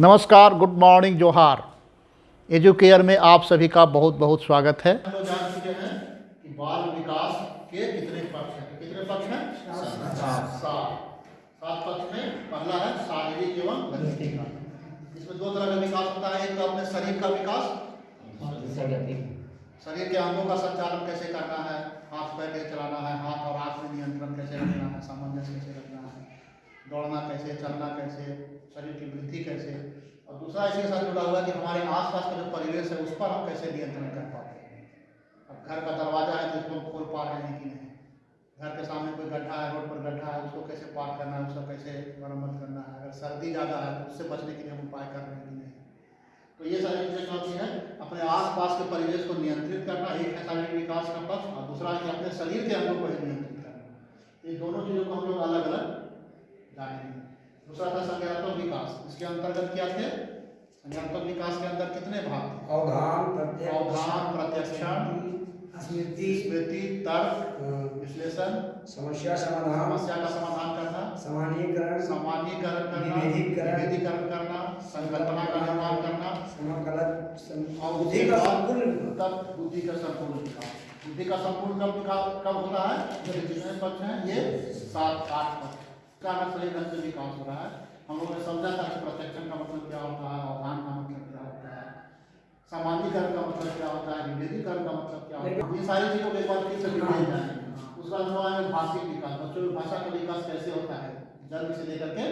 नमस्कार, good morning, जोहार। Educare में आप सभी का बहुत बहुत स्वागत है। लोग जान चुके हैं कि बाल विकास के कितने पक्ष हैं। कितने पक्ष हैं? सात। सात। पक्ष में पहला है शारीरिक एवं इसमें दो तरह का विकास होता है। एक तो अपने शरीर का विकास। शरीर के अंगों का संचालन कैसे करना है? हाथ पैर कैसे चलाना है? हाथ और आँख में नियंत्रण कैसे रखना है? सामंजस्य कैसे रखना है? दौड़ना कैसे? चलना कैसे? शरीर की वृद्धि कैसे और दूसरा इसके साथ जुड़ा हुआ है कि हमारे आसपास का जो परिवेश है, उस पर हम कैसे नियंत्रण कर पाते हैं? अब घर का दरवाज़ा है तो हम खोल पा रहे हैं कि नहीं? घर के सामने कोई गड्ढा है, रोड पर गड्ढा है, उसको कैसे पार करना है, उसको कैसे मरम्मत करना है? अगर सर्दी ज़्यादा है तो उससे बचने के लिए हम उपाय कर रहे हैं कि नहीं? तो ये सारी चीज़ें होती हैं। अपने आसपास के परिवेश को नियंत्रित करना, एक है शारीरिक विकास का पक्ष और दूसरा है कि अपने शरीर के अंगों को नियंत्रित करना। ये दोनों चीज़ों को हम लोग अलग अलग जानेंगे। दूसरा था संज्ञानात्मक विकास। इसके अंतर्गत क्या थे? संज्ञानात्मक विकास के अंदर कितने भाग थे? अवधान प्रत्यक्ष। अवधान प्रत्यक्षण स्मृति। स्मृति तर्क विश्लेषण समस्या समाधान। समस्या का समाधान करना सामान्यीकरण सामान्यीकरण करना विभेदीकरण, विभेदीकरण करना संकल्पना का निर्माण करना। समाकलन और बुद्धि का संपूर्ण तब बुद्धि का संपूर्ण विकास। बुद्धि का संपूर्ण कब कब होता है? जितने पक्ष हैं ये सात आठ पक्ष। का अगर सही ढंग से विकास हो रहा है। हम लोगों ने समझा था कि प्रत्यक्षण का मतलब क्या होता है अवधान का मतलब क्या होता है सामान्यीकरण का मतलब क्या होता है विभेदीकरण का मतलब क्या होता है। ये सारी चीज़ों को एक बार फिर से डिटेल जाएँगे उसके बाद हम आएँगे भाषिक विकास बच्चों में भाषा का विकास कैसे होता है जन्म से लेकर के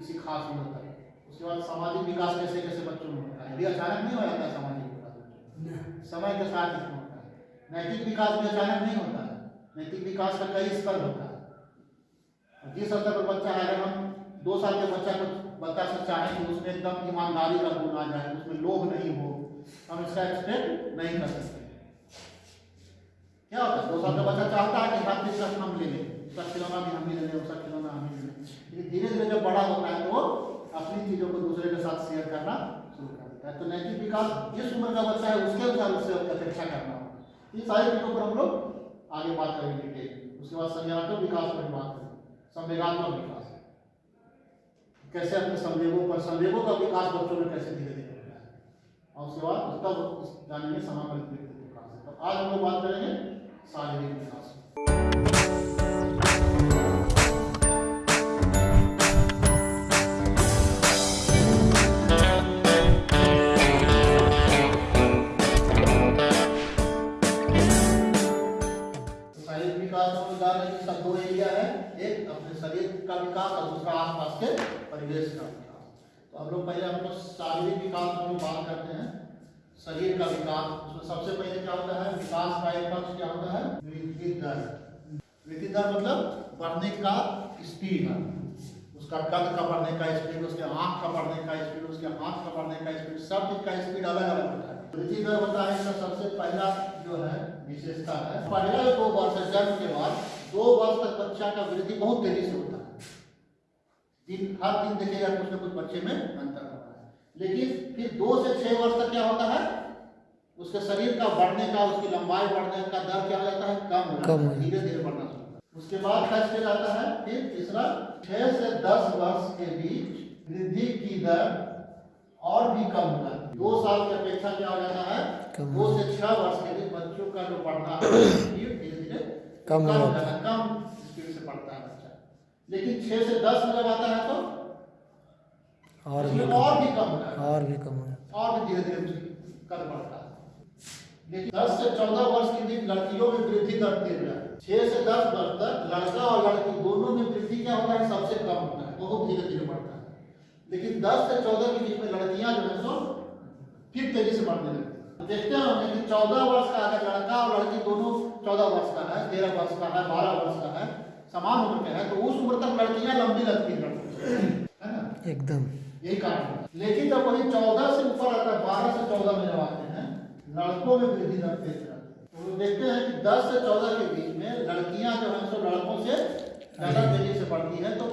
इसी खास उम्र तक। उसके बाद सामाजिक विकास कैसे कैसे बच्चों में होता है। ये अचानक नहीं हो जाता है सामाजिक विकास समय के साथ इसमें होता है। नैतिक विकास भी अचानक नहीं होता है। नैतिक विकास का कई स्तर होता है। जिस स्तर पर बच्चा है अगर हम दो साल के बच्चा को बच्चा से चाहें कि उसमें एकदम ईमानदारी का गुण आ जाए, उसमें लोभ नहीं हो, हम इसका एक्सपेक्ट नहीं कर सकते। क्या होता है? दो साल का बच्चा चाहता है कि हर चीज़ का हम ले लें, उसका खिलौना भी हम ही ले लें, उसका खिलौना हम ही ले लें। लेकिन धीरे धीरे जब बड़ा होता है तो अपनी चीज़ों को दूसरे के साथ शेयर करना शुरू कर देता है। तो नैतिक विकास जिस उम्र का बच्चा है, उसके अनुसार उससे अपेक्षा करना होगा इन सारी चीज़ों पर हम लोग आगे बात करेंगे उसके बाद संज्ञानात्मक विकास पर बात संवेगात्मक विकास है। कैसे अपने संवेगों पर संवेगों का विकास बच्चों में कैसे धीरे धीरे होता है? और उसके बाद उस जानेंगे समाकलित विकास। तो आज हम लोग बात करेंगे शारीरिक विकास। का विकास और दूसरा आसपास के परिवेश का विकास। तो हम लोग पहले हम शारीरिक विकास में बात करते हैं। शरीर का विकास, उसमें सबसे पहले क्या होता है? विकास का एक पक्ष क्या होता है? वृद्धि दर। वृद्धि दर मतलब बढ़ने का स्पीड। उसका कद का बढ़ने का स्पीड, उसके आँख का बढ़ने का स्पीड, उसके हाथ का बढ़ने का स्पीड, सब चीज़ का स्पीड अलग अलग होता है। वृद्धि दर होता है इसका सबसे पहला जो है, विशेषता है। पहले दो वर्ष, जन्म के बाद दो वर्ष तक बच्चा का वृद्धि बहुत तेज़ी से होता है। दिन हर दिन देखिएगा कुछ ना कुछ बच्चे में अंतर होता है। लेकिन फिर दो से छह वर्ष तक क्या होता है? उसके शरीर का बढ़ने का उसकी लंबाई बढ़ने का दर क्या हो जाता है? कम हो जाता है। धीरे धीरे बढ़ना शुरू होता है। उसके बाद क्या स्टेज आता है फिर तीसरा छह से दस वर्ष के बीच वृद्धि की दर और भी कम हो जाती है। दो साल की अपेक्षा क्या हो जाता है? दो से छह वर्ष के बीच बच्चों का जो बढ़ना धीरे धीरे कम हो जाता है। कम स्पीड से बढ़ता है बच्चा लेकिन छह से दस में जब आता है तो? और भी और भी कम और भी कम और भी धीरे धीरे कद बढ़ता है। लेकिन 10 से 14 वर्ष के बीच लड़कियों में वृद्धि दर तेज है। 6 से 10 वर्ष तक लड़का और लड़की दोनों में वृद्धि क्या होता है? सबसे कम होता है। बहुत धीरे धीरे बढ़ता है। लेकिन 10 से 14 के बीच में लड़कियाँ जो है सो फिर तेज़ी से बढ़ने लगती है। देखते हैं हमने कि 14 वर्ष का अगर लड़का और लड़की दोनों 14 वर्ष का है 13 वर्ष का है 12 वर्ष का है समान उम्र में है तो उस उम्र तक लड़कियाँ लंबी लगती हैं। है ना? एकदम। यही कारण है। लेकिन जब वही चौदह से ऊपर आता है बारह से चौदह में जब आते हैं लड़कों में वृद्धि दर तेज है। तो देखते हैं कि दस से चौदह के बीच में लड़कियाँ जो है सो लड़कों से ज़्यादा तेज़ी से बढ़ती है तो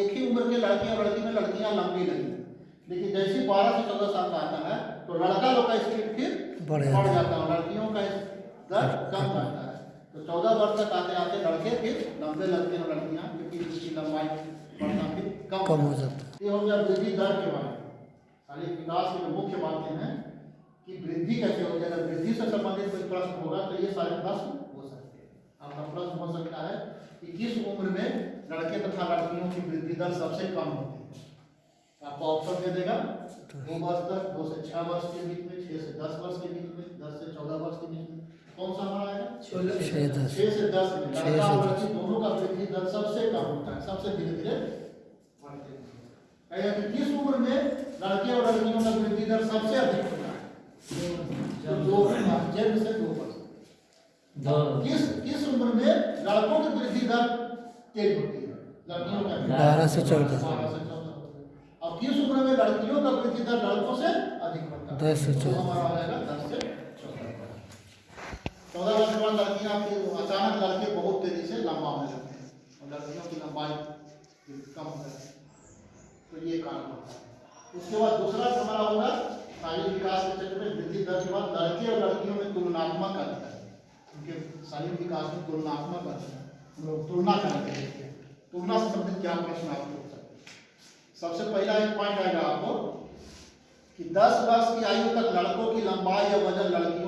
एक ही उम्र के लड़के और लड़की में लड़कियाँ लंबी लगी लेकिन जैसे बारह से चौदह साल का आता है तो लड़का लोग का स्पीड फिर बढ़ जाता है। जाता है लड़कियों का दर कम जाता है। तो चौदह वर्ष तक आते आते लड़के फिर लंबे लगते हैं लड़कियाँ क्योंकि उसकी लंबाई बढ़ना फिर कम कम हो। जाता है। ये हो गया वृद्धि दर के बारे में। शारीरिक विकास की जो मुख्य बातें हैं कि वृद्धि कैसे होगी अगर वृद्धि से संबंधित कोई प्रश्न होगा तो ये सारे प्रश्न हो सकते हैं। आपका प्रश्न हो सकता है कि किस उम्र में लड़के तथा लड़कियों की वृद्धि दर सबसे कम होती है? आपको ऑप्शन दे देगा दो वर्ष तक दो से छह वर्ष के बीच में छह से दस वर्ष के बीच में दस से चौदह वर्ष के बीच में। कौन सा हमारा आएगा छः दस छह से दस में छह से दस। दोनों का वृद्धि दर सबसे कम होता है सबसे धीरे धीरे। बढ़ते हैं कि किस उम्र में लड़के और लड़कियों का वृद्धि दर सबसे अधिक होता है। तो दो जन्म से दो वर्ष किस किस उम्र में लड़कों की वृद्धि दर तेज होती है। लड़कियों का बारह से चौदह। बारह से चौदह और किस उम्र में लड़कियों का वृद्धि दर लड़कों से अधिक होता है। दस से तो चौदह। हमारा हो जाएगा दस से चौदह वर्ष के बाद लड़कियाँ फिर अचानक लड़के बहुत तेज़ी से लंबा होने लगते हैं और लड़कियों की लंबाई कम हो जाती तो ये कारण होता है। उसके बाद दूसरा हमारा होगा शारीरिक विकास के क्षेत्र में वृद्धि दर के बाद लड़के और लड़कियों में तुलनात्मक अंतर। उनके शारीरिक विकास में तुलनात्मक अंतर। हम लोग तुलना करते हैं तुलना संबंधित क्या प्रश्न आपको सबसे पहला एक पॉइंट आएगा आपको कि 10 वर्ष की आयु तक लड़कों की लंबाई या वज़न लड़कियों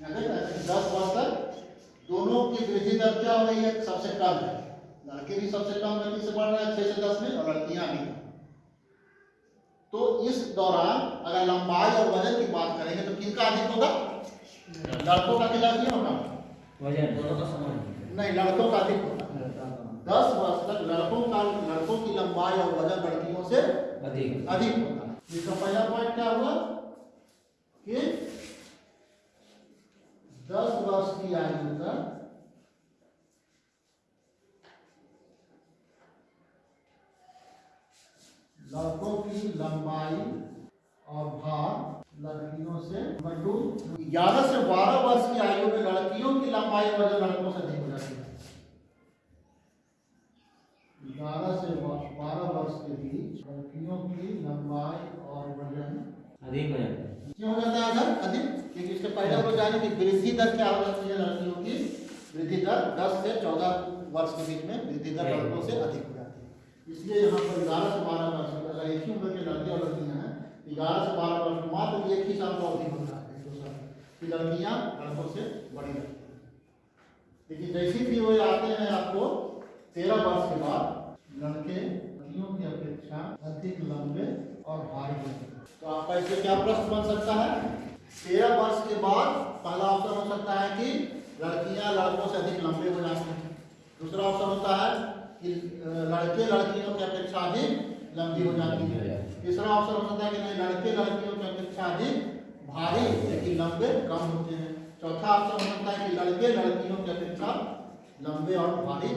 दस वर्ष तक दोनों की वृद्धि दर क्या हो रही है? सबसे कम है। लड़के भी सबसे कम गति से बढ़ रहे हैं छह से दस में और लड़कियाँ भी। तो इस दौरान अगर लंबाई और वज़न की बात करेंगे तो किसका अधिक होगा? लड़कों का कि लड़कियों का नहीं लड़कों का अधिक होगा। दस वर्ष तक लड़कों का लड़कों की लंबाई और वज़न लड़कियों से अधिक। होता है इसका पहला पॉइंट क्या हुआ? कि दस वर्ष की आयु तक लड़कों की लंबाई और भार लड़कियों से नंबर ग्यारह से बारह वर्ष की आयु में लड़कियों की लंबाई और वज़न लड़कों से अधिक हो जाती है। ग्यारह से बारह वर्ष के बीच लड़कियों की लंबाई और वज़न अधिक हो जाता है। क्यों हो जाता है अधिक? क्योंकि इसके पहले हम लोग जाने कि वृद्धि दर क्या हो जाती है लड़कियों की? वृद्धि दर 10 से 14 वर्ष के बीच में वृद्धि दर लड़कों से अधिक हो जाती है। इसलिए यहाँ पर ग्यारह से बारह वर्ष अगर एक ही उम्र के लड़के और लड़कियाँ हैं ग्यारह से बारह वर्ष मात्र एक ही साल का अवधि होता है एक दो साल। कि लड़कियाँ लड़कों से बड़ी रहती हैं। लेकिन जैसे भी वो आते हैं आपको तेरह वर्ष के बाद लड़के लड़कियों की अपेक्षा अधिक लंबे और भारी होते हैं। तो आपका इससे क्या प्रश्न बन सकता है? तेरह वर्ष के बाद पहला ऑप्शन हो सकता है कि लड़कियाँ लड़कों से अधिक लंबे हो जाते हैं। दूसरा ऑप्शन होता है कि लड़के लड़कियों की अपेक्षा अधिक लंबी हो जाती है। तीसरा ऑप्शन हो सकता है कि नहीं, लड़के लड़कियों की अपेक्षा अधिक भारी लेकिन लंबे कम होते हैं। चौथा ऑप्शन हो सकता है कि लड़के लड़कियों की अपेक्षा लंबे और भारी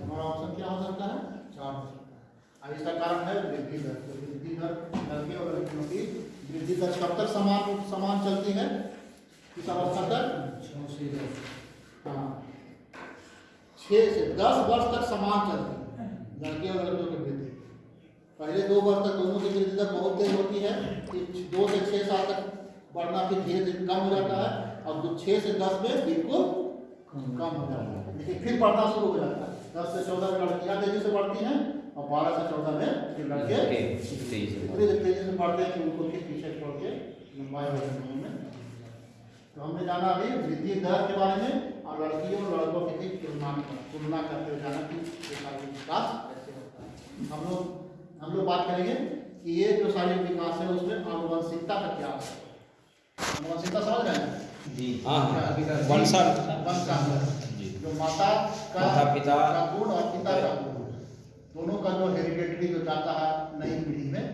हमारा ऑप्शन क्या हो सकता है? चार हो सकता है। अब इसका कारण है वृद्धि दर। तो वृद्धि दर लड़के और लड़कियों की वृद्धि दर कब तक समान समान चलती है। किस अवस्था तक। हाँ। छः से दस वर्ष तक समान चलती है। लड़के और लड़कियों की वृद्धि। पहले दो वर्ष तक दोनों की वृद्धि दर बहुत तेज होती है। दो से छः साल तक बढ़ना फिर धीरे धीरे कम हो जाता है। और दो छः से दस में बिल्कुल कम हो जाता है। लेकिन फिर बढ़ना शुरू हो जाता है। दस से चौदह लड़कियाँ तेज़ी से बढ़ती हैं। और बारह से चौदह में फिर लड़के इतनी तेज़ी से बढ़ते हैं कि उनको फिर पीछे छोड़ के लंबाई वज़न होने में तो हमने जाना अभी वृद्धि दर के बारे में और लड़कियों और लड़कों के बीच तुलना तुलना करते हुए जाना कि शारीरिक विकास कैसे होता है। हम लोग हम लोग बात करेंगे कि ये जो शारीरिक विकास है उसमें आनुवंशिकता का क्या है। आनुवंशिकता समझ रहे हैं? वंशज वंशांतर जो। माता का पिता। का गुण और पिता का गुण। दोनों का जो हेरिडेटरी जो जाता है, नई पीढ़ी में,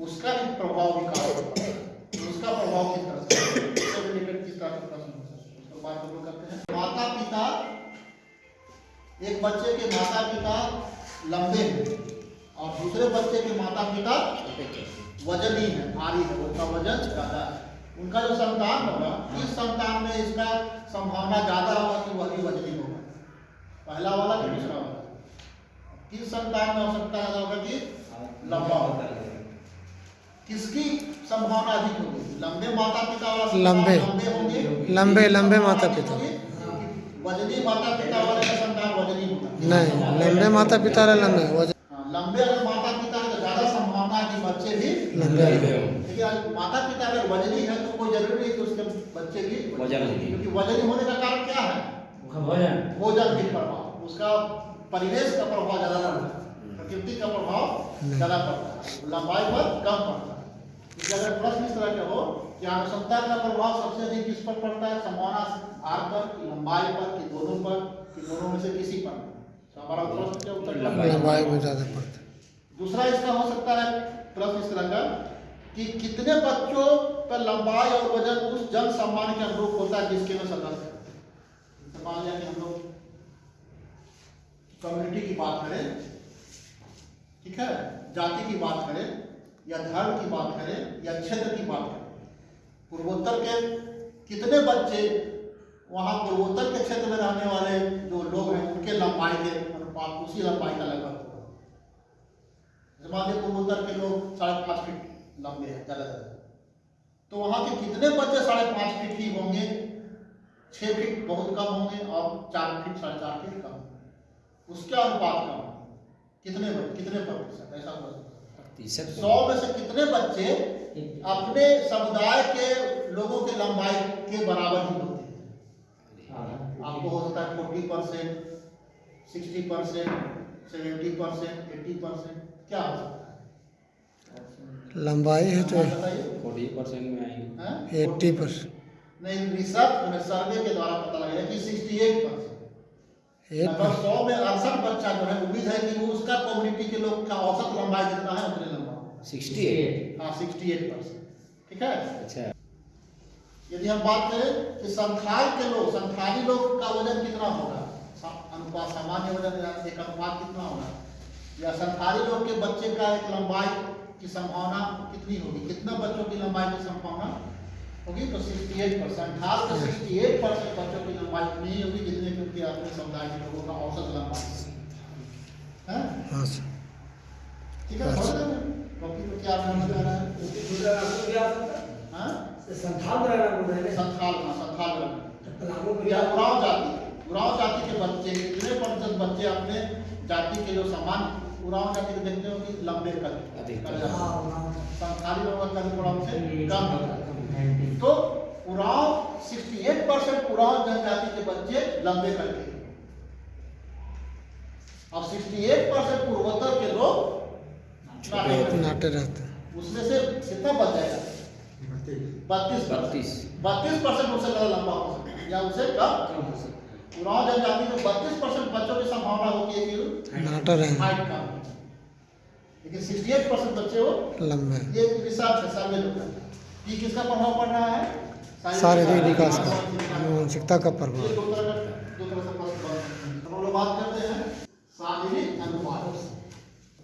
उसका भी प्रभाव विकास होता है। तो उसका प्रभाव किस तरह से रिलेटेड किस तरह से प्रश्न हो सकते हैं? उसको बात करते हैं। माता पिता एक बच्चे के माता पिता लंबे हैं, और दूसरे बच्चे के माता पिता वजनी है, भारी है, उनका वज़न ज़्यादा है। उनका जो संतान होगा, इस संतान में इसका संभावना ज़्यादा होगा कि वही वजनी होगा। पहला वाला कि दूसरा वाला? किस संतान में हो सकता है होगा कि? लंबा होगा किसकी संभावना अधिक होगी? लंबे माता पिता वाला लंबे। लंबे होंगे? लंबे- लंबे माता पिता। वजनी माता पिता वाले का संतान वजनी होगा नहीं लंबे माता पिता रहे लंबे। हाँ, लंबे लंबे अगर माता पिता है तो ज़्यादा संभावना है कि बच्चे भी लंबे लेकिन माता पिता अगर वजनी है तो कोई ज़रूरी नहीं कि उसके बच्चे भी वज़न क्योंकि वजनी होने का कारण क्या है? भोजन। भोजन की प्रभाव। उसका परिवेश का प्रभाव ज़्यादा रहता है प्रकृति का प्रभाव ज़्यादा पड़ता है लंबाई पर कम पड़ता है इसलिए अगर प्रश्न इस तरह के हो कि अनुसंधा का प्रभाव सबसे अधिक किस पर पड़ता है संभावना भार पर कि लंबाई पर कि दोनों पर कि दोनों में से किसी पर? तो हमारा प्रश्न क्या उत्तर लंबाई। में ज़्यादा पड़ता है। दूसरा इसका हो सकता है प्रश्न इस तरह का कि कितने बच्चों पर लंबाई और वज़न उस जन सम्मान के अनुरूप होता है जिसके में सदस्य मान लिया कि हम लोग कम्युनिटी की बात करें ठीक है? जाति की बात करें, या धर्म की बात करें, या क्षेत्र की बात करें। पूर्वोत्तर के कितने बच्चे वहाँ पूर्वोत्तर के क्षेत्र में रहने वाले जो लोग हैं, उनके लंबाई के अनुपात, उसी लंबाई का लगभग होगा। पूर्वोत्तर के लोग साढ़े पाँच फीट लंबे हैं, ज़्यादा तो वहाँ के कितने बच्चे साढ़े पाँच फीट ही होंगे? छः फीट बहुत कम होंगे और चार फीट, साढ़े चार फीट कम उसके अनुपात कम कितने कितने प्रतिशत ऐसा हो सकता है प्रतिशत सौ में से कितने बच्चे अपने समुदाय के लोगों के लंबाई के बराबर ही होते हैं? आपको हो सकता है forty percent sixty percent seventy percent eighty percent. क्या हो सकता है? लंबाई है तो फोर्टी परसेंट में आएँगे। Eighty percent. नहीं रिसर्च में सर्वे के द्वारा पता लगा कि सिक्सटी एट परसेंट। एट सौ में अड़सठ बच्चा जो है उम्मीद है कि वो उसका कम्युनिटी के लोग का औसत लंबाई जितना है उतने लंबा। Sixty eight. हाँ सिक्सटी एट परसेंट ठीक है? अच्छा। यदि हम बात करें कि संथाल के लोग संथाली लोग का वज़न कितना होगा? अनुपात सामान्य वज़न एक अनुपात कितना होगा? या संथाली लोग के बच्चे का एक लंबाई की संभावना कितनी होगी? कितना बच्चों की लंबाई की संभावना होगी तो सिक्सटी एट परसेंट खास कर सिक्सटी एट परसेंट बच्चों की लंबाई नहीं होगी जितने कि उनके अपने समुदाय के लोगों का औसत लंबाई है हाँ सर ठीक है समझ रहे? टॉपिक क्या समझ में आ रहा दूसरा नाम तो क्या है हाँ? संथाल संथाल हाँ संथाल उराव जाति उराव जाति के बच्चे कितने प्रतिशत बच्चे अपने जाति के जो समान उराव जाति के देखते हो कि लंबे कर अधिक। कर जाते हैं। हाँ, संथाली लोगों का कद थोड़ा उनसे। कम होता है तो उराव 68 परसेंट उराव जनजाति के बच्चे लंबे करके और 68 परसेंट पूर्वोत्तर के लोग नाटे रहते उसमें से कितना बच जाएगा? बत्तीस। बत्तीस। बत्तीस परसेंट उससे ज़्यादा लंबा हो सकता है या उससे कम कम हो सकता है। उराव जनजाति में बत्तीस परसेंट बच्चों की संभावना होती है कि नाटा रहेंगे हाइट कम लेकिन सिक्सटी एट परसेंट बच्चे हो लंबे। ये रिसर्च है सर्वे जो करता है। ये किसका प्रभाव पड़ रहा है? शारीरिक विकास का मानसिकता का प्रभाव। बात करते हैं शारीरिक अनुपात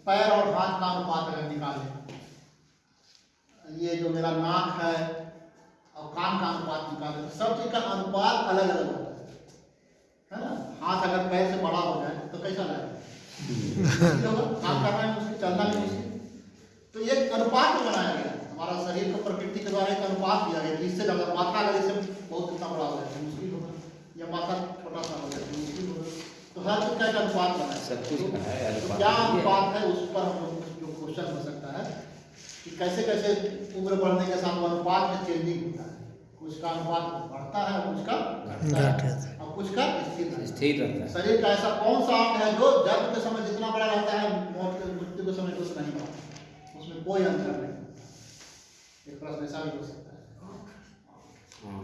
पैर और हाथ का अनुपात अगर निकालें ये जो मेरा नाक है और कान का अनुपात निकालें तो सब चीज़ का अनुपात अलग अलग होता है। है ना? हाथ अगर पैर से बड़ा हो जाए तो कैसा लगेगा काम करना है मुश्किल चलना भी मुश्किल। तो ये अनुपात बनाया गया। हमारा शरीर को प्रकृति के द्वारा एक अनुपात दिया गया है इससे ज़्यादा माथा अगर इससे बहुत इतना बड़ा हो जाए तो मुश्किल होगा या माथा छोटा सा हो जाए तो मुश्किल होगा तो हर चीज़ का एक अनुपात बना है? सब कुछ तो क्या अनुपात है उस पर हम लोग जो क्वेश्चन हो सकता है कि कैसे कैसे उम्र बढ़ने के साथ अनुपात में चेंजिंग होता है? कुछ का अनुपात बढ़ता है कुछ का घटता है और कुछ का स्थिर रहता है। है। शरीर का ऐसा कौन सा अंग है जो जन्म के समय जितना बड़ा रहता है मौत के मृत्यु के समय उतना नहीं बढ़ता उसमें कोई अंतर नहीं। एक प्रश्न ऐसा भी हो सकता है। हाँ हाँ,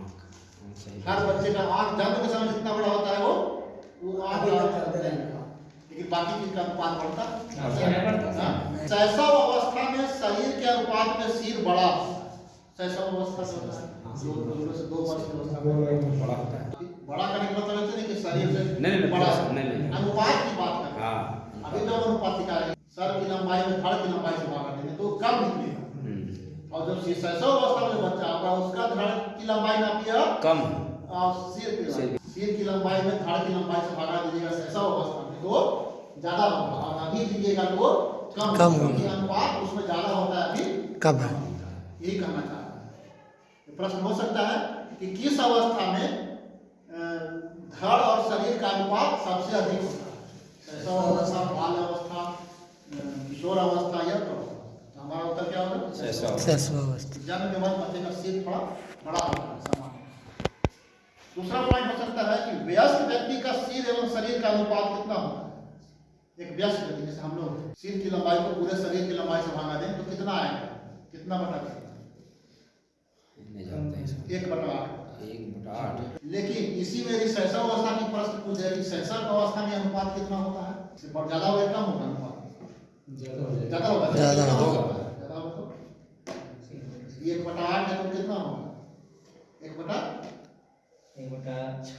हर बच्चे का आँख जन्म के समय जितना बड़ा होता है वो वो आँख लेकिन बाकी चीज़ का अनुपात बढ़ता। बढ़ता है, हाँ? शैशव अवस्था में शरीर के अनुपात में सिर बड़ा होता शैशव अवस्था से दो वर्ष की अवस्था में। बड़ा होता है। बड़ा करने का मतलब ऐसे नहीं कि शरीर से नहीं, नहीं, बड़ा नहीं। अनुपात की बात कर रहे अभी तो अनुपात दिखा रहे हैं। सर की लंबाई में धड़ की लंबाई से बात भागा देंगे तो कम निकलेगा? और जब शैशव अवस्था में बच्चा होगा उसका धड़ की लंबाई नापिएगा कम और सिर की सिर। लंबाई सिर की लंबाई में धड़ की लंबाई से भागा दीजिएगा शैशव अवस्था में तो ज़्यादा होगा और अभी दीजिएगा तो कम कम होगा। अनुपात उसमें ज़्यादा होता है अभी कब है यही कहना चाह रहा है प्रश्न हो सकता है कि किस अवस्था में धड़ और शरीर का अनुपात सबसे अधिक होता है शैशव अवस्था बाल अवस्था किशोर अवस्था। हमारा उत्तर क्या होगा शैशव शैशवावस्था जन्म के बाद का सिर थोड़ा बड़ा होता है सामान्य। दूसरा पॉइंट हो सकता है कि वयस्क व्यक्ति का सिर एवं शरीर का अनुपात कितना होता है? एक वयस्क व्यक्ति जैसे हम लोग सिर की लंबाई को पूरे शरीर की लंबाई से भागा दें तो कितना आएगा? कितना बटा कितना। एक बटा आठ। एक बटा आठ। लेकिन इसी में यदि शैशव अवस्था की प्रश्न पूछ जाए कि शैशव अवस्था में अनुपात कितना होता है? ज़्यादा होगा कम होगा अनुपात? ज़्यादा होगा। ज़्यादा होगा। एक बटा आठ है तो कितना होगा एक बटा एक बटा छः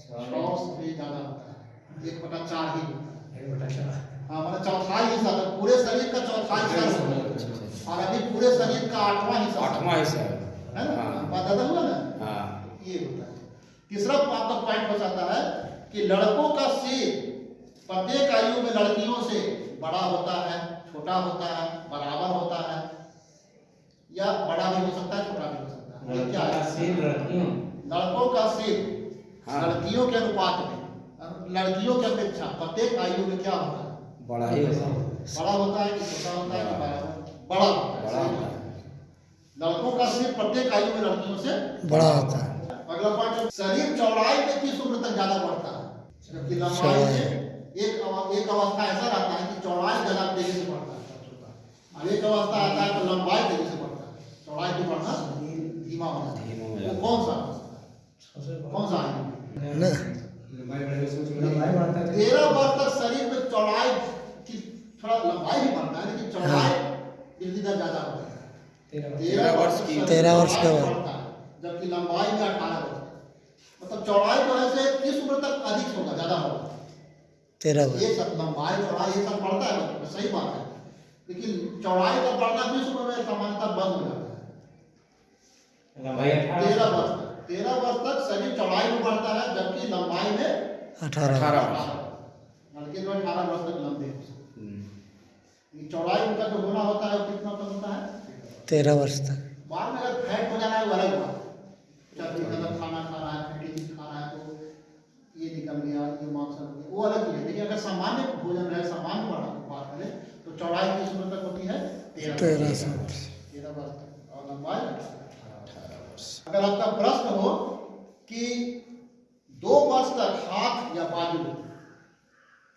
सौ से ज़्यादा होता है एक बटा चार ही होता है एक बटा हाँ मतलब चौथाई हिस्सा तो पूरे शरीर का चौथाई हिस्सा अच्छा, अच्छा, अच्छा। और अभी पूरे शरीर का आठवां हिस्सा आठवां हिस्सा है है ना हाँ बात ज़्यादा हुआ ना हाँ ये होता है तीसरा आपका पॉइंट हो है कि लड़कों का सिर प्रत्येक आयु में लड़कियों से बड़ा होता है छोटा होता है बराबर होता है या बड़ा भी हो सकता है छोटा भी हो सकता है। क्या है? लड़कों का सिर हाँ। लड़कियों के अनुपात में। लड़कियों की अपेक्षा प्रत्येक आयु में क्या होता है? बड़ा ही होता है। बड़ा होता है कि छोटा होता है कि बड़ा होता है? बड़ा होता। लड़कों का सिर प्रत्येक आयु में लड़कियों से बड़ा होता है। अगला पॉइंट शरीर चौड़ाई में किस उम्र तक ज़्यादा बढ़ता है? जबकि लंबाई में एक एक अवस्था ऐसा रहता है कि चौड़ाई ज़्यादा तेज़ी से बढ़ता है। अब एक अवस्था आता है तो लंबाई तेज़ी से बढ़ता है चौड़ाई की बढ़ना धीमा होना चाहिए धीमा हो वो जाता कौन सा कौन सा तेरह वर्ष तक शरीर में चौड़ाई की थोड़ा लंबाई भी बढ़ता है चौड़ाई ज़्यादा होता है तेरह वर्ष। की- तेरह वर्ष के जबकि लंबाई में अठारह मतलब चौड़ाई जो है किस उम्र तक अधिक होगा ज़्यादा होगा तेरह वर्ष ये सब लंबाई चौड़ाई ये सब बढ़ता है सही बात है लेकिन चौड़ाई का बढ़ना किस उम्र में सामान्यतः बंद हो जाता है? तेरह अठारह वर्ष। तक। तेरह वर्ष तक शरीर चौड़ाई में बढ़ता है जबकि लंबाई में अठारह अठारह अठारह लड़के जो अठारह वर्ष तक लंबे हो सकते हम्म। हैं। ये चौड़ाई उनका जो होना होता है कितना तक होता है? तेरह वर्ष तक। बाद में अगर फैट हो जाना है वो अलग बात। चर्बी गलत खाना खा रहा है फैटी खा रहा है तो ये निकल गया ये मांस हो गया वो अलग चीज़ है। लेकिन अगर सामान्य भोजन है सामान्य बढ़ा की बात करें तो चौड़ाई किस उम्र तक होती है? तेरह वर्ष। सौ तक। तेरह वर्ष तक और लंबाई अठारह वर्ष अगर आपका प्रश्न हो कि दो वर्ष तक हाथ या बाजू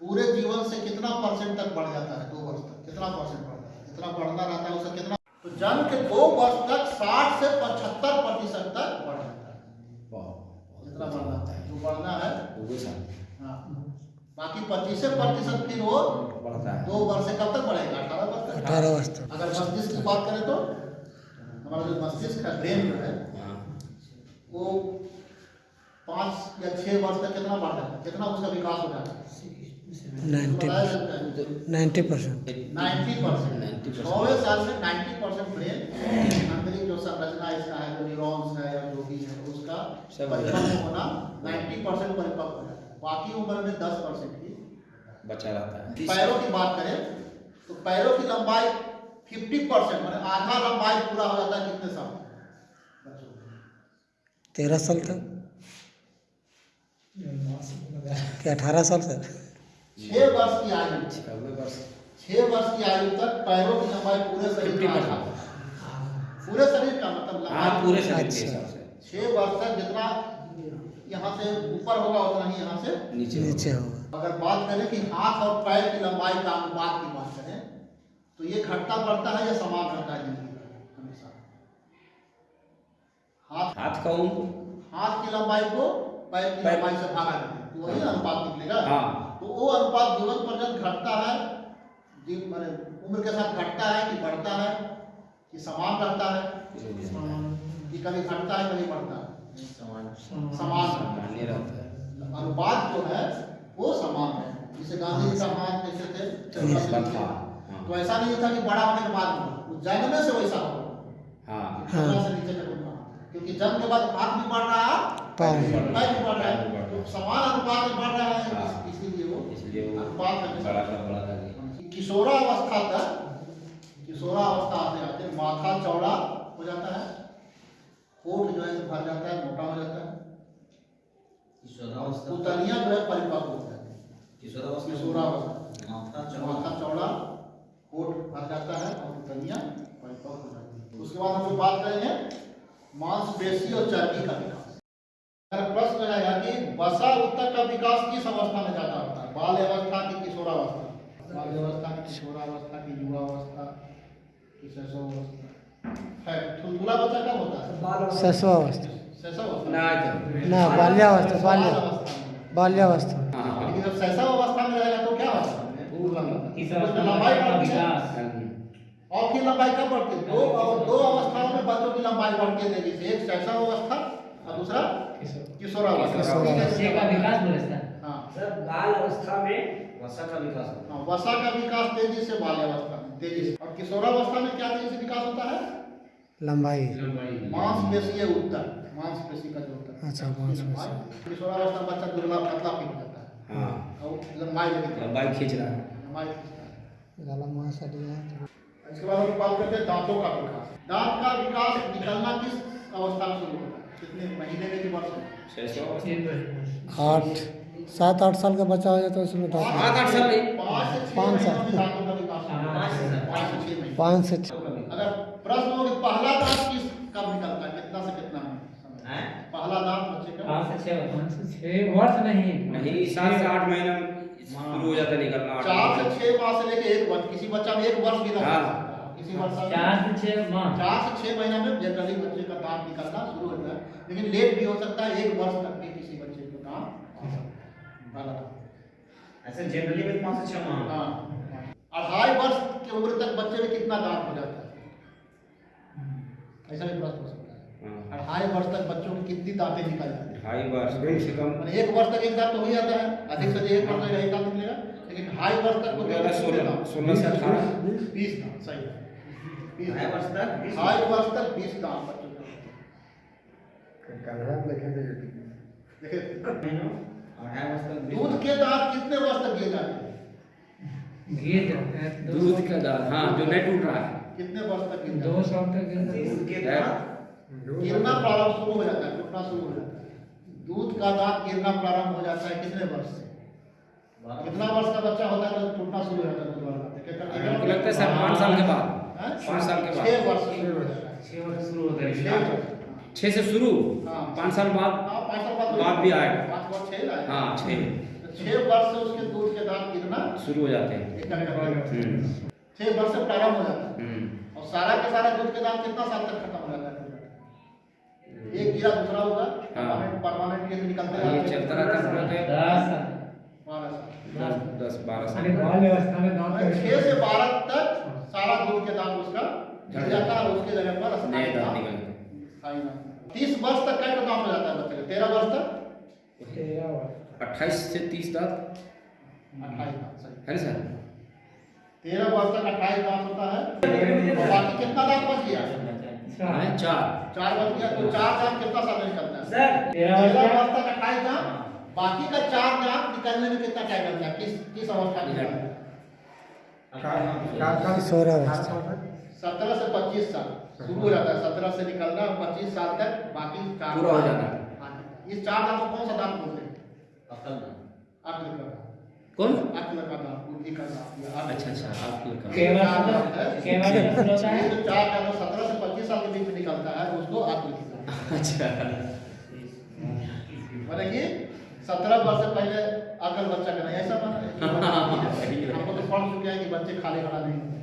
पूरे जीवन से कितना परसेंट तक बढ़ जाता है दो वर्ष तक? कितना परसेंट बढ़ता है? जितना बढ़ना रहता है उससे कितना? तो जन्म के दो वर्ष तक साठ से पचहत्तर प्रतिशत तक बढ़ जाता है। वाह जितना बढ़ना है जो बढ़ना है। हाँ। बाकी पच्चीस प्रतिशत फिर वो बढ़ता है। दो वर्ष से कब तक बढ़ेगा? अठारह वर्ष तक। अठारह वर्ष तक। अगर मस्तिष्क की बात करें तो हमारा जो मस्तिष्क है ब्रेन जो हाँ वो पाँच या छह वर्ष तक कितना बढ़ जाता है? कितना उसका विकास हो जाता है? नाइन्टी बताया जाता है। Ninety percent. Ninety percent. छवे साल में नाइन्टी परसेंट ब्रेन आंतरिक जो संरचना इसका है जो न्यूरॉन्स है या जो भी है उसका परिपक्व होना नाइन्टी परसेंट परिपक्व हो। जाता है बाकी उम्र में दस परसेंट की बचा रहता है। पैरों की बात करें तो पैरों की लंबाई फिफ्टी परसेंट मैंने आधा लंबाई पूरा हो जाता है कितने साल? तेरह साल तक? कि अठारह साल तक? छह वर्ष की आयु। छियानवे वर्ष की आयु तक पैरों की लंबाई पूरे शरीर का 50% पूरे शरीर का मतलब हाँ पूरे शरीर के अच्छा। वर्ष तक जितना यहाँ से ऊपर होगा उतना ही यहाँ से नीचे नीचे होगा। होगा अगर बात करें कि हाथ और पैर की लंबाई का अनुपात की बात करें तो ये घटता बढ़ता है या समान रहता है? हाथ हाथ का उम्र हाथ की लंबाई को पैर की लंबाई से भागा हैं। तो वही अनुपात निकलेगा। हाँ। तो वो अनुपात जीवन पर्यंत घटता है जीव माने उम्र के साथ घटता है कि बढ़ता है कि समान रहता है जो है। कि कभी घटता है कभी बढ़ता है। समान। सामान्य रहता है। अनुपात जो है वो समान है। जिसे गांधी जी का हाथ कैसे थे निस्बत हाँ हाँ। तो ऐसा नहीं था कि बड़ा होने के बाद। जन्म से वैसा हाँ। कमर से नीचे तक क्योंकि जन्म के बाद हाथ भी बढ़ रहा है भी बढ़ पैर भी बढ़ रहा है। तो समान अनुपात में बढ़ रहा है हाँ। इसीलिए वो अनुपात किशोरावस्था तक किशोरावस्था आते आते माथा चौड़ा हो जाता है होठ जो है भर जाता है मोटा हो जाता है। किशोरावस्था पुतलियाँ जो है परिपक्व हो जाती है। किशोरावस्था किशोरावस्था माथा चौड़ा। कोट भर जाता है और पुतलियाँ परिपक्व हो जाती है। उसके बाद हम लोग बात करेंगे मांसपेशी और चर्बी का विकास। अगर प्रश्न रहेगा कि वसा उत्तर का विकास किस अवस्था में ज़्यादा होता है? बाल अवस्था की किशोरावस्था बाल अवस्था की किशोरावस्था की युवावस्था की शैशवावस्था है थुलथुला बच्चा कब होता है? शैशवावस्था। शैशवावस्था। ना तो बाल्यावस्था बाल्य। बाल्यावस्था। लेकिन जब शैशव अवस्था में रहेगा तो क्या लंबाई का है। विकास। और की लंबाई कब बढ़ती है। दो अव- दो अवस्थाओं में बच्चों की लंबाई बढ़ती है तेज़ी से। एक शैशव अवस्था और दूसरा किशोरावस्था किशोरावस्था। का विकास हाँ। सर बाल अवस्था में वसा का विकास होता हाँ, वसा का विकास तेज़ी से बाल्यावस्था में तेज़ी से। और किशोरावस्था में क्या तेज़ी से विकास होता है? लंबाई। मांसपेशीय उत्तर। मांसपेशी का जो उत्तर। अच्छा, उसकी मांसपेशी। किशोरावस्था बच्चा दुबला पतला पीट जाता है। हाँ। और लंबाई लंबाई खींच रहा है। लंबाई खींचता है। इसके बाद हम बात करते हैं दांतों का विकास। दांत का विकास निकलना किस अवस्था में शुरू होता है? कितने महीने में कि वर्ष में? आठ सात आठ साल का बच्चा हो जाए तो उसमें पाँच दांत। आठ आठ साल? पाँच छह साल। में दांतों का विकास होता है। पाँच से छः अगर प्रश्न हो कि पहला दांत किस कब निकलता है? कितना से कितना? हैं? पहला दांत बच्चे का? पाँच से छः पाँच से छः वर्ष नहीं। नहीं सात से आठ महीना में शुरू हो जाता है निकलना। चार से। छह माह से लेके एक वर्ष किसी बच्चा में एक वर्ष भी लग हाँ। है। किसी वर्ष चार से छः माह। चार से छह महीना में जनरली बच्चे का दांत निकलना शुरू होता है। लेकिन लेट भी हो सकता है एक वर्ष तक भी किसी बच्चे को दांत आ सकता है। ऐसे जनरली में पाँच से छह माह। हाँ। अढ़ाई वर्ष की उम्र तक बच्चे में कितना दांत हो जाता है? ऐसा भी प्रश्न हो सकता है। हाँ। अढ़ाई वर्ष तक बच्चों की कितनी दांतें निकल जाती हैं? ढाई वर्ष कम से कम। एक वर्ष तक एक दांत तो हो ही जाता है। अधिक से अधिक एक वर्ष तक एक दांत निकलेगा। लेकिन ढाई वर्ष तक तो सोलह सोलह से अठारह। बीस दांत सही है। वर्ष तक? ढाई वर्ष। तक बीस दांत तक बीस दूध के दांत कितने वर्ष तक गिर जाते हैं? गिर जाता है दो दूध का दाल हाँ जो नहीं टूट रहा है। कितने वर्ष तक दो जाते सौ तक है। दूध के दांत? गिरना प्रारंभ शुरू हो जाता है टूटना शुरू हो जाता है। दूध का दांत गिरना प्रारंभ हो जाता है कितने वर्ष से? कितना वर्ष का बच्चा होता है तो टूटना शुरू हो जाता है दूध वाला? दांत? लगता है सर पाँच साल के बाद। हैं? पाँच साल के बाद। छह वर्ष से शुरू हो जाता है। छः वर्ष शुरू होता है। छः से शुरू? हाँ। पाँच साल बाद? हाँ, बाद भी आएगा। पाँच वर्ष छह हाँ छः तो छह वर्ष से उसके दूध के दांत गिरना शुरू हो जाते हैं। छह वर्ष से प्रारंभ हो जाता है। हम्म। और सारा का सारा दूध के दांत कितना साल तक खत्म हो जाता है? एक गिरा दूसरा होगा। हाँ। परमानेंट केस निकलते ये चलता रहता है। के दस बारह साल। दस बारह छह से बारह तक सारा दूध के दांत उसका गिर जाता है उसके जगह पर हैं। तीस वर्ष तक का दांत हो जाता है बच्चे तेरह वर्ष तक? अट्ठाईस से तीस दांत? अट्ठाईस है ना सर? तेरह वर्ष तक अट्ठाईस दांत होता है। बाकी कितना दांत बच गया? हाँ, चार। चार। बच गया तो चार दांत कितना साल में है? सर तेरह वर्ष तक अट्ठाईस दांत? बाकी का चार दांत निकलने में कितना टाइम लगता है? किस किस अवस्था में? सत्रह से पच्चीस साल। शुरू हो जाता है। सत्रह से निकलना और पच्चीस साल तक बाकी चार पूरा हो जाता है। हाँ, इस चार दांत को कौन सा दांत बोलते हैं? अकल दांत अक्ल का कौन? अक्ल का दांत बुद्धि का दांत अच्छा अच्छा आप का केवल केवल होता है? जो चार दांत सत्रह से पच्चीस साल के बीच में निकलता है उसको की अच्छा। माने कि सत्रह वर्ष से पहले अकल बच्चा का नहीं ऐसा माना हमको तो पढ़ चुके हैं कि बच्चे खाली खड़ा नहीं होते।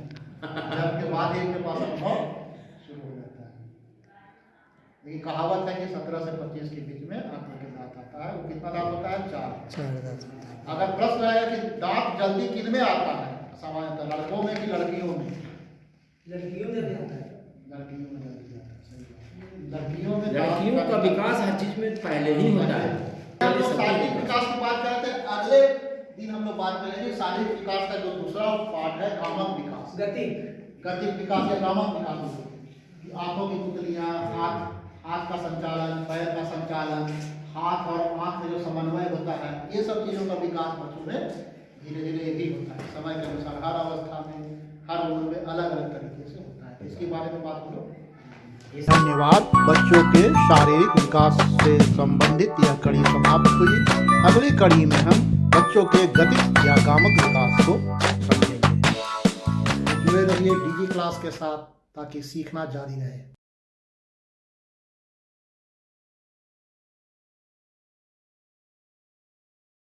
जब बाद ही इनके पास अनुभव शुरू हो जाता है। लेकिन कहावत है कि सत्रह से पच्चीस के बीच में अकल के दांत आता है। वो कितना दांत होता है? चार। अगर प्रश्न है कि दांत जल्दी किन में आता है? सामान्यतः लड़कों में कि लड़कियों में? लड़कियों में भी आता है। लड़कियों में है। लड़कियों में लड़कियों का विकास हर चीज़ में पहले ही होता है हम लोग शारीरिक विकास की बात करते हैं अगले दिन हम लोग बात करेंगे शारीरिक विकास का जो दूसरा पार्ट है कामक विकास। गति। गतिक विकास या कामक विकास कि आँखों की पुतलियाँ हाथ हाथ का संचालन पैर का संचालन हाथ और आँख में जो समन्वय होता है ये सब चीज़ों का विकास बच्चों में धीरे धीरे यही होता है। समय के अनुसार हर अवस्था में हर उम्र में अलग अलग तरीके से होता है। इसके बारे में बात करो। धन्यवाद। बच्चों के शारीरिक विकास से संबंधित यह कड़ी समाप्त हुई। अगली कड़ी में हम बच्चों के गति या गामक विकास को समझेंगे। जुड़े रहिए डीजी क्लास के साथ ताकि सीखना जारी रहे।